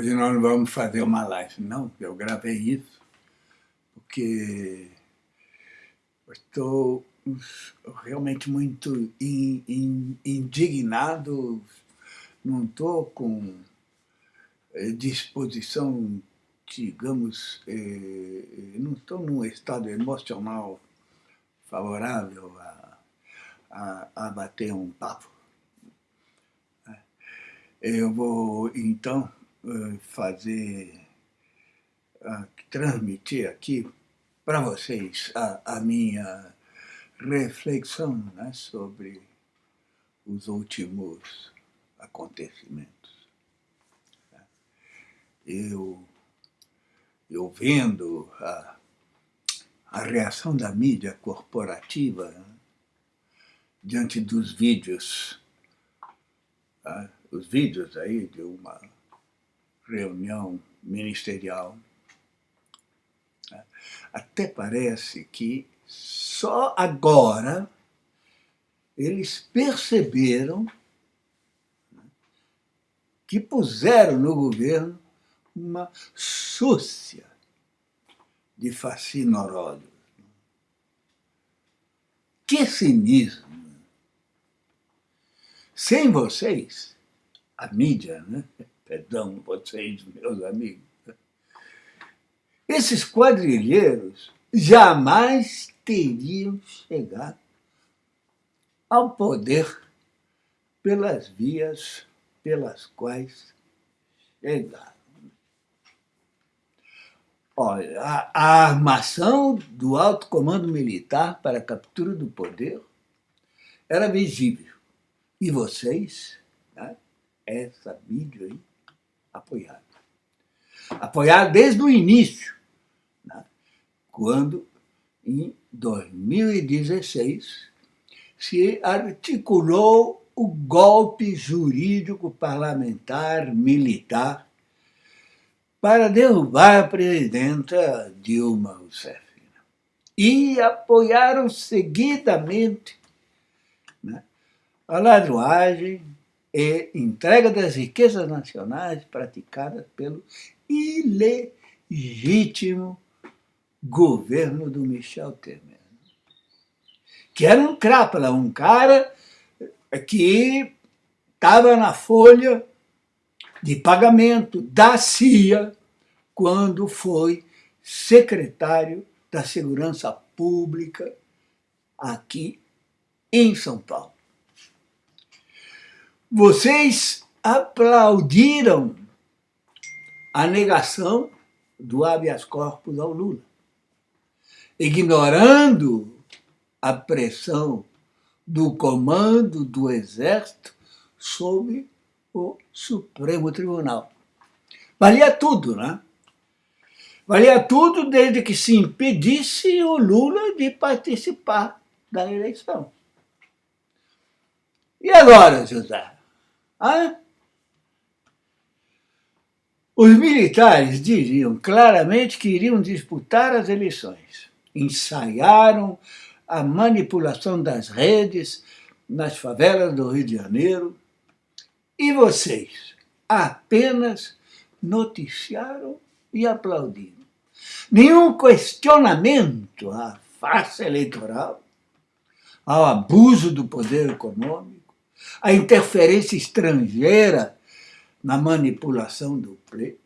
Hoje nós não vamos fazer uma live, não, eu gravei isso, porque estou realmente muito in, in, indignado, não estou com eh, disposição, digamos, eh, não estou num estado emocional favorável a, a, a bater um papo. Eu vou, então, fazer, transmitir aqui para vocês a, a, minha reflexão né, sobre os últimos acontecimentos. Eu, eu vendo a, a reação da mídia corporativa né, diante dos vídeos, tá, os vídeos aí de uma reunião ministerial. Até parece que só agora eles perceberam que puseram no governo uma súcia de fasciноródios. Que cinismo! Sem vocês, a mídia, né? Perdão, vocês, meus amigos, esses quadrilheiros jamais teriam chegado ao poder pelas vias pelas quais chegaram. Olha, a, a armação do alto comando militar para a captura do poder era visível. E vocês, né, essa mídia aí, apoiado. Apoiado desde o início, né? quando, em 2016, se articulou o golpe jurídico parlamentar militar para derrubar a presidenta Dilma Rousseff. E apoiaram seguidamente né, a ladruagem, e entrega das riquezas nacionais praticadas pelo ilegítimo governo do Michel Temer. Que era um crápula, um cara que estava na folha de pagamento da CIA quando foi secretário da Segurança Pública aqui em São Paulo. Vocês aplaudiram a negação do habeas corpus ao Lula, ignorando a pressão do comando do Exército sobre o Supremo Tribunal. Valia tudo, né? Valia tudo desde que se impedisse o Lula de participar da eleição. E agora, José? Ah? Os militares diziam claramente que iriam disputar as eleições. Ensaiaram a manipulação das redes nas favelas do Rio de Janeiro. E vocês apenas noticiaram e aplaudiram. Nenhum questionamento à farsa eleitoral, ao abuso do poder econômico, a interferência estrangeira na manipulação do pleito.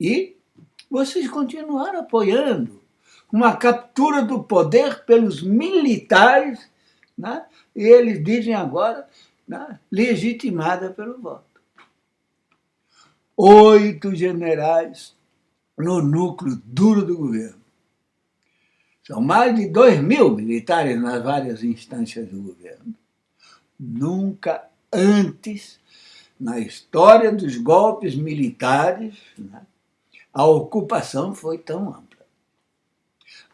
E vocês continuaram apoiando uma captura do poder pelos militares, né? e eles dizem agora, né? legitimada pelo voto. Oito generais no núcleo duro do governo. São mais de dois mil militares nas várias instâncias do governo. Nunca antes, na história dos golpes militares, né, a ocupação foi tão ampla.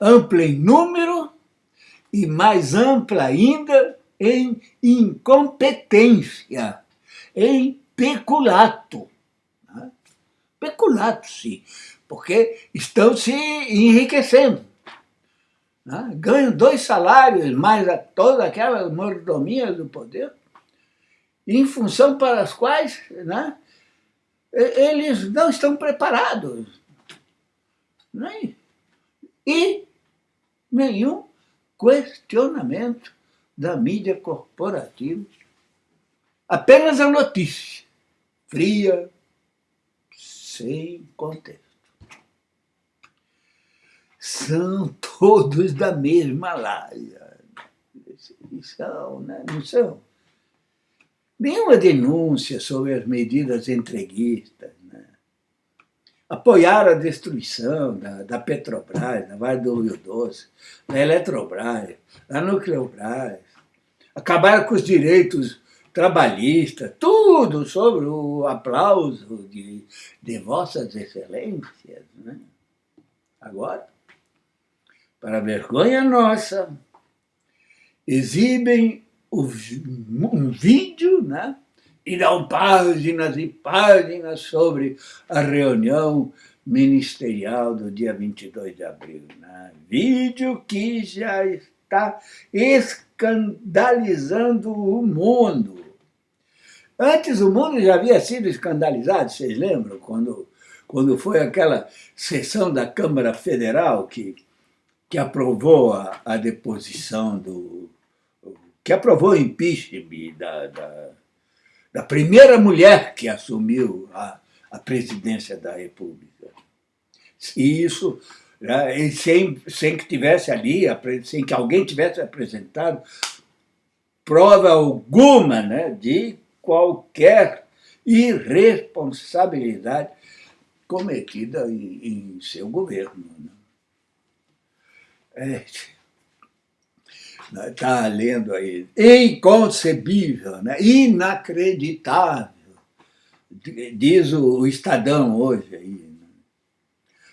Ampla em número e mais ampla ainda em incompetência, em peculato. Né? Peculato, sim, porque estão se enriquecendo. Né? ganham dois salários, mais a toda aquela mordomia do poder, em função para as quais né, eles não estão preparados. Nem. E nenhum questionamento da mídia corporativa. Apenas a notícia, fria, sem contexto. São todos da mesma laia. São, né? não são? Nenhuma denúncia sobre as medidas entreguistas, né? a destruição da, da Petrobras, da Vale do Rio Doce, da Eletrobras, da Nucleobras, acabaram com os direitos trabalhistas, tudo sobre o aplauso de, de vossas excelências. Né? Agora, para vergonha nossa, exibem um vídeo, né? e dão páginas e páginas sobre a reunião ministerial do dia 22 de abril. Né? Vídeo que já está escandalizando o mundo. Antes o mundo já havia sido escandalizado, vocês lembram? Quando, quando foi aquela sessão da Câmara Federal que, que aprovou a, a deposição do... que aprovou o impeachment da, da, da primeira mulher que assumiu a, a presidência da República. E isso né, sem, sem que tivesse ali, sem que alguém tivesse apresentado prova alguma né, de qualquer irresponsabilidade cometida em, em seu governo. Né? É, está lendo aí, inconcebível, né? inacreditável, diz o, Estadão hoje aí, né?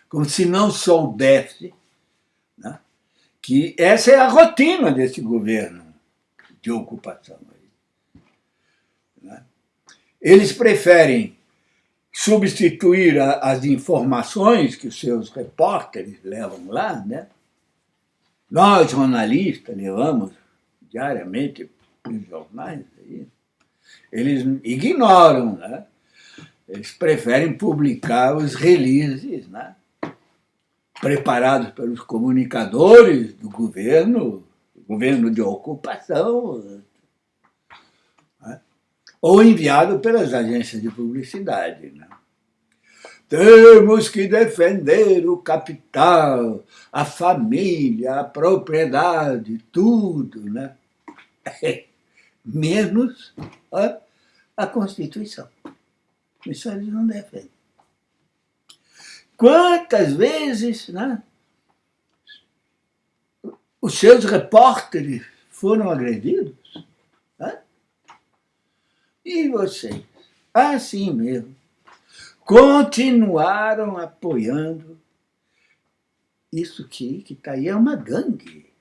como se não soubesse né? que essa é a rotina desse governo de ocupação. Eles preferem substituir as informações que os seus repórteres levam lá, né? Nós, jornalistas, levamos diariamente os jornais, aí, eles ignoram, né? Eles preferem publicar os releases, né? preparados pelos comunicadores do governo, governo de ocupação, ou enviado pelas agências de publicidade. Né? Temos que defender o capital, a família, a propriedade, tudo, né? menos a, a Constituição. Isso eles não defendem. Quantas vezes né, os seus repórteres foram agredidos? E vocês, assim mesmo, continuaram apoiando isso que está aí é uma gangue,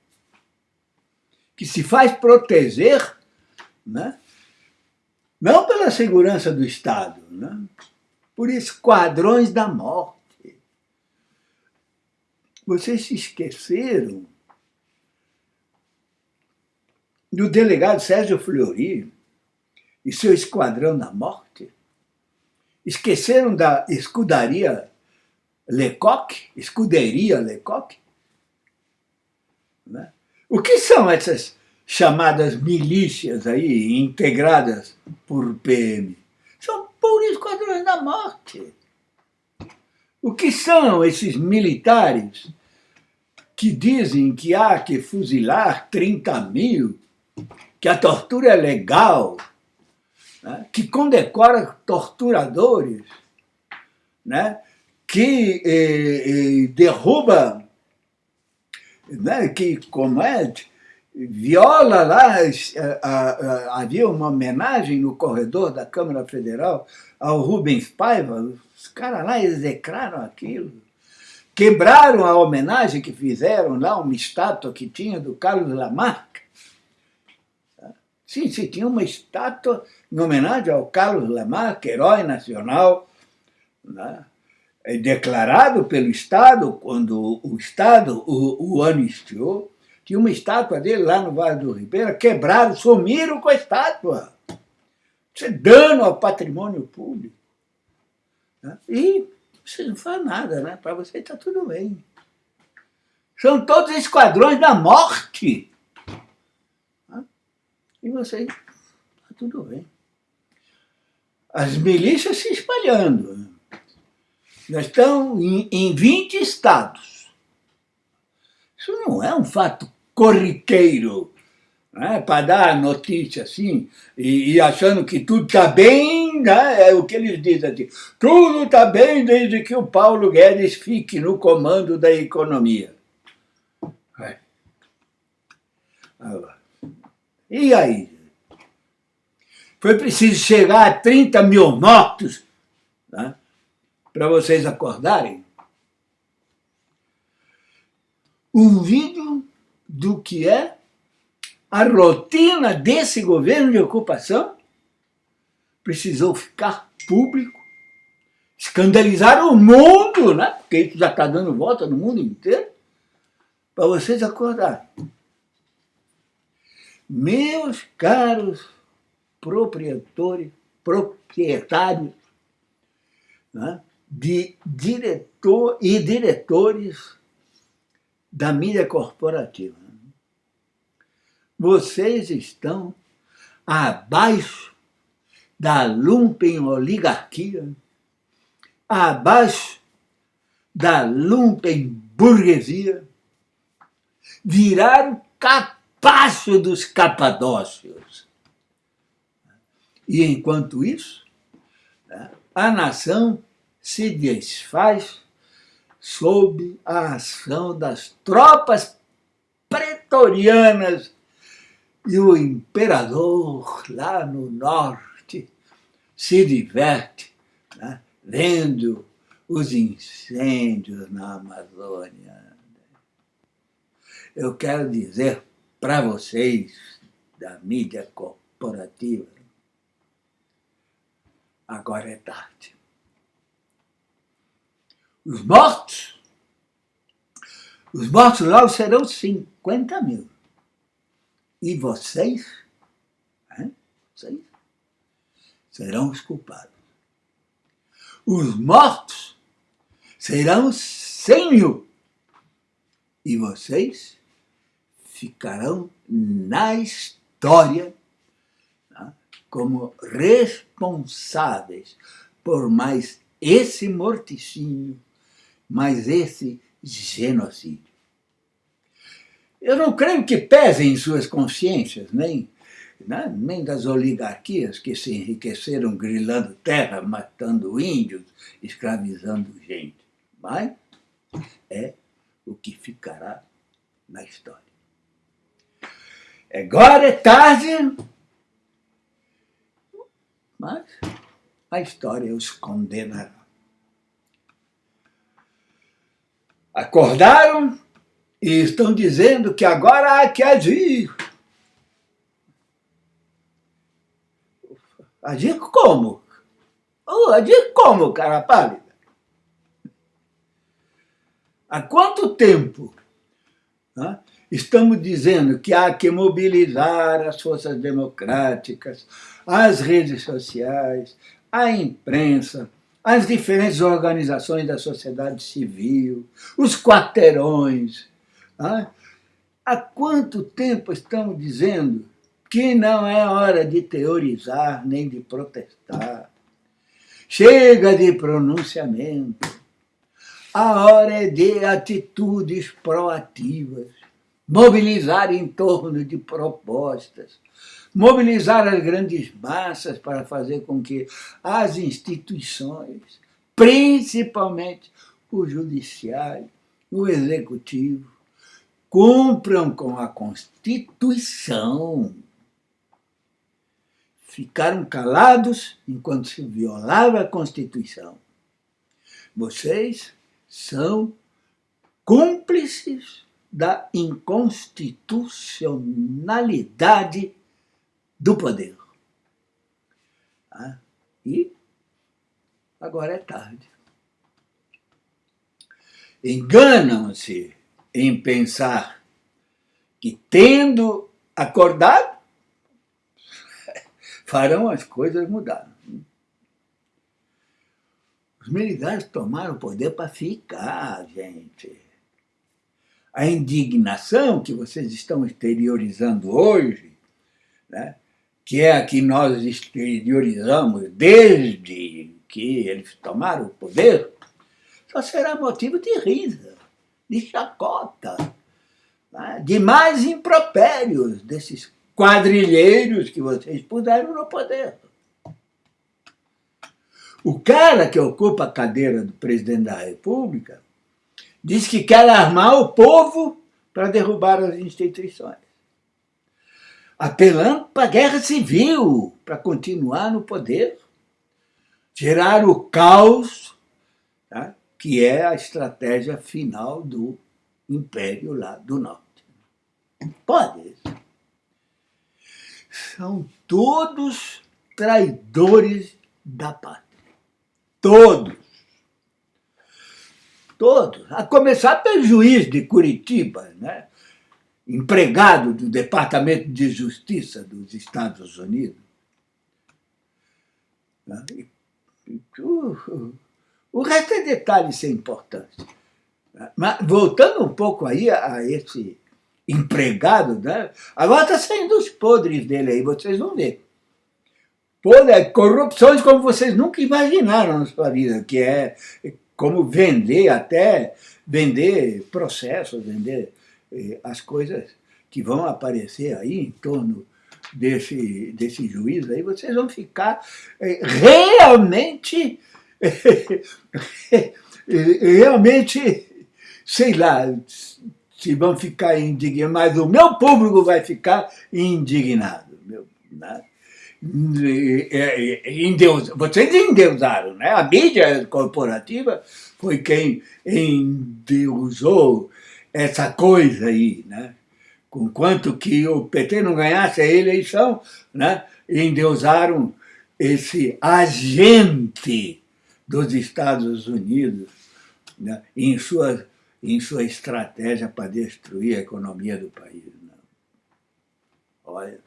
que se faz proteger, né? não pela segurança do Estado, né? por esquadrões da morte. Vocês se esqueceram do delegado Sérgio Fleury, e seu esquadrão da morte? Esqueceram da escudaria Lecoq? Escuderia Lecoq? Né? O que são essas chamadas milícias aí, integradas por PM? São puros esquadrões da morte. O que são esses militares que dizem que há que fuzilar 30 mil, que a tortura é legal, né, que condecora torturadores, né, que eh, eh, derruba, né, que comete, viola lá, havia uma homenagem no corredor da Câmara Federal ao Rubens Paiva, os caras lá execraram aquilo, quebraram a homenagem que fizeram lá, uma estátua que tinha do Carlos Lamarck, Sim, se tinha uma estátua em homenagem ao Carlos Lamarck, herói nacional, né? É declarado pelo Estado, quando o Estado o, o anistiou, tinha uma estátua dele lá no Vale do Ribeira, quebraram, sumiram com a estátua. Isso é dano ao patrimônio público. Né? E você não faz nada, né? Para você está tudo bem. São todos esquadrões da morte. Né? E você está tudo bem. As milícias se espalhando. Já estão em, em 20 estados. Isso não é um fato corriqueiro né, para dar notícia assim, e, e, achando que tudo está bem, né, é o que eles dizem assim, tudo está bem desde que o Paulo Guedes fique no comando da economia. É. E aí? Foi preciso chegar a 30 mil mortos né, para vocês acordarem? Um vídeo do que é a rotina desse governo de ocupação precisou ficar público, escandalizar o mundo, né? porque isso já está dando volta no mundo inteiro, para vocês acordarem. Meus caros proprietários, proprietários né? de diretor e diretores da mídia corporativa vocês estão abaixo da lumpen oligarquia, abaixo da lumpen burguesia, viraram capacho dos capadócios. E enquanto isso, né, a nação se desfaz sob a ação das tropas pretorianas e o imperador, lá no norte, se diverte né, vendo os incêndios na Amazônia. Eu quero dizer para vocês da mídia corporativa, agora é tarde. Os mortos, os mortos logo serão 50 mil. E vocês, hein, vocês serão os culpados. Os mortos serão cem mil. E vocês ficarão na história tá, como responsáveis por mais esse morticínio, mais esse genocídio. Eu não creio que pesem em suas consciências, nem, né, nem das oligarquias que se enriqueceram grilando terra, matando índios, escravizando gente. Mas é o que ficará na história. Agora é tarde, mas a história os condenará. Acordaram e estão dizendo que agora há que agir. Agir como? Oh, agir como, cara pálida? Há quanto tempo né, estamos dizendo que há que mobilizar as forças democráticas, as redes sociais, a imprensa, as diferentes organizações da sociedade civil, os quarteirões, Há quanto tempo estamos dizendo que não é hora de teorizar nem de protestar? Chega de pronunciamento. A hora é de atitudes proativas, mobilizar em torno de propostas, mobilizar as grandes massas para fazer com que as instituições, principalmente o judiciário, o executivo, cumpram com a Constituição. Ficaram calados enquanto se violava a Constituição. Vocês são cúmplices da inconstitucionalidade do poder. Ah, e agora é tarde. Enganam-se em pensar que, tendo acordado, farão as coisas mudar. Os militares tomaram o poder para ficar, gente. A indignação que vocês estão exteriorizando hoje, né, que é a que nós exteriorizamos desde que eles tomaram o poder, só será motivo de risa, de chacota, né, de mais impropérios desses quadrilheiros que vocês puseram no poder. O cara que ocupa a cadeira do presidente da República diz que quer armar o povo para derrubar as instituições. Apelando para a guerra civil, para continuar no poder, gerar o caos, tá? que é a estratégia final do império lá do norte. Pode. São todos traidores da pátria. Todos. Todos. A começar pelo juiz de Curitiba, né? empregado do Departamento de Justiça dos Estados Unidos. O resto é detalhe sem importância. Mas voltando um pouco aí a esse empregado, né? agora está saindo os podres dele aí, vocês vão ver. Podre, corrupções como vocês nunca imaginaram na sua vida, que é como vender até, vender processos, vender eh, as coisas que vão aparecer aí em torno desse, desse juiz aí, vocês vão ficar eh, realmente, realmente, sei lá, se vão ficar indignados, mas o meu público vai ficar indignado. Meu, né? Endeus, vocês endeusaram, né? A mídia corporativa foi quem endeusou essa coisa aí, né? Conquanto que o PT não ganhasse a eleição, né? endeusaram esse agente dos Estados Unidos né? em, sua, em sua estratégia para destruir a economia do país. Né? Olha,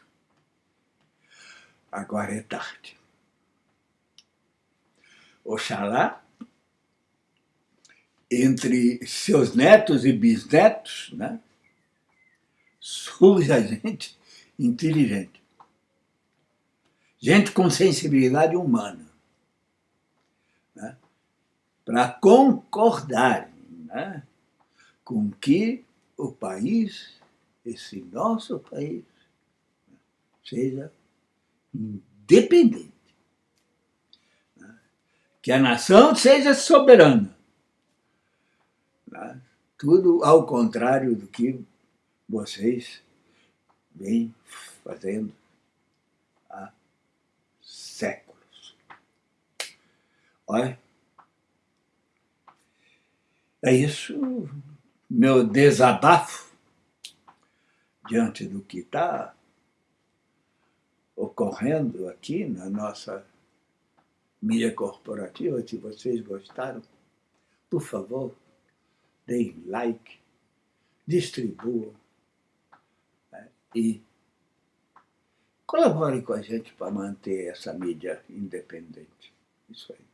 agora é tarde. Oxalá, entre seus netos e bisnetos, né, surja gente inteligente. Gente com sensibilidade humana. Né, para concordar né, com que o país, esse nosso país, seja independente. Né? Que a nação seja soberana. Né? Tudo ao contrário do que vocês vêm fazendo há séculos. Olha, é isso meu desabafo diante do que está ocorrendo aqui na nossa mídia corporativa. Se vocês gostaram, por favor, deem like, distribuam né? e colaborem com a gente para manter essa mídia independente. Isso aí.